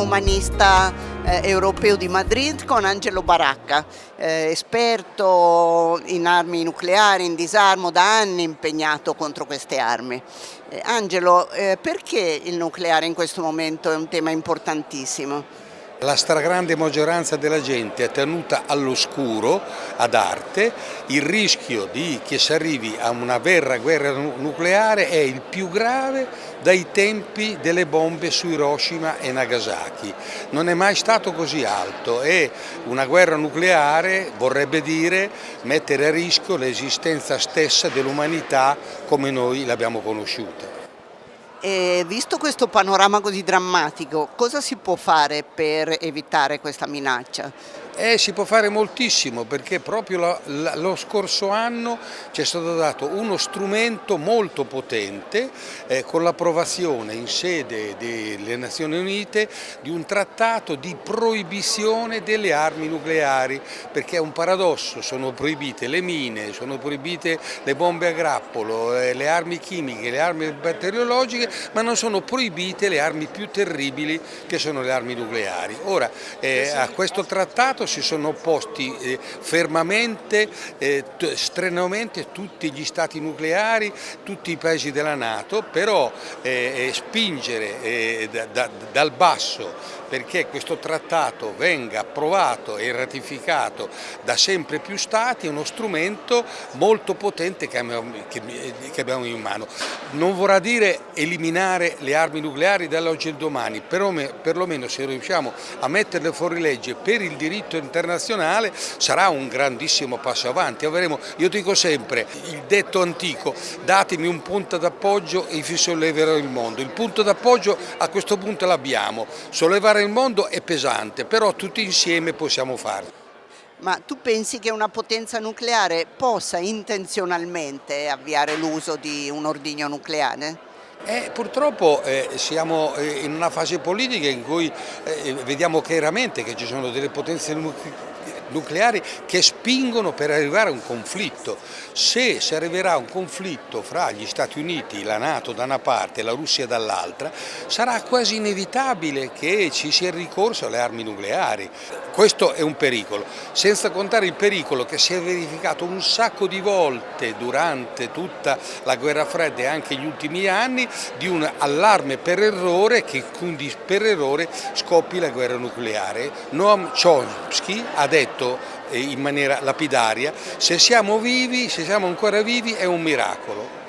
umanista eh, europeo di Madrid con Angelo Baracca, eh, esperto in armi nucleari, in disarmo, da anni impegnato contro queste armi. Eh, Angelo, eh, perché il nucleare in questo momento è un tema importantissimo? La stragrande maggioranza della gente è tenuta all'oscuro, ad arte, il rischio di che si arrivi a una vera guerra nucleare è il più grave dai tempi delle bombe su Hiroshima e Nagasaki. Non è mai stato così alto e una guerra nucleare vorrebbe dire mettere a rischio l'esistenza stessa dell'umanità come noi l'abbiamo conosciuta. E visto questo panorama così drammatico, cosa si può fare per evitare questa minaccia? Eh, si può fare moltissimo perché proprio la, lo scorso anno ci è stato dato uno strumento molto potente eh, con l'approvazione in sede delle Nazioni Unite di un trattato di proibizione delle armi nucleari perché è un paradosso, sono proibite le mine, sono proibite le bombe a grappolo, eh, le armi chimiche, le armi batteriologiche ma non sono proibite le armi più terribili che sono le armi nucleari. Ora eh, a questo trattato si sono opposti eh, fermamente, eh, strenuamente tutti gli stati nucleari, tutti i paesi della Nato, però eh, eh spingere eh, da, da, dal basso perché questo trattato venga approvato e ratificato da sempre più stati è uno strumento molto potente che abbiamo in mano. Non vorrà dire eliminare le armi nucleari dall'oggi al domani, però perlomeno se riusciamo a metterle fuori legge per il diritto internazionale sarà un grandissimo passo avanti. Avremo, io dico sempre, il detto antico, datemi un punto d'appoggio e vi solleverò il mondo. Il punto d'appoggio a questo punto l'abbiamo, sollevare il mondo è pesante, però tutti insieme possiamo farlo. Ma tu pensi che una potenza nucleare possa intenzionalmente avviare l'uso di un ordigno nucleare? Eh, purtroppo eh, siamo eh, in una fase politica in cui eh, vediamo chiaramente che ci sono delle potenze nucleari che spingono per arrivare a un conflitto. Se si arriverà a un conflitto fra gli Stati Uniti, la Nato da una parte e la Russia dall'altra, sarà quasi inevitabile che ci sia il ricorso alle armi nucleari. Questo è un pericolo, senza contare il pericolo che si è verificato un sacco di volte durante tutta la guerra fredda e anche gli ultimi anni di un allarme per errore che quindi per errore scoppi la guerra nucleare. Noam Chomsky ha detto detto in maniera lapidaria, se siamo vivi, se siamo ancora vivi è un miracolo.